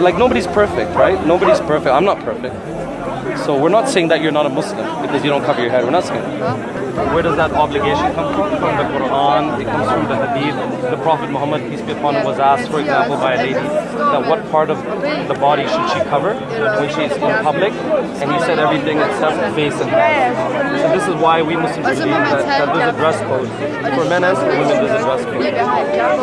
like nobody's perfect, right? Nobody's perfect. I'm not perfect. So we're not saying that you're not a Muslim because you don't cover your head. We're not saying that. Where does that obligation come from? From the Quran, it comes from the Hadith. The Prophet Muhammad, peace be upon him, was asked, for example, by a lady, that what part of the body should she cover when she's in public? And he said everything except face and hands. So this is why we Muslims believe that, that there's a dress code. For men and for women, there's a dress code.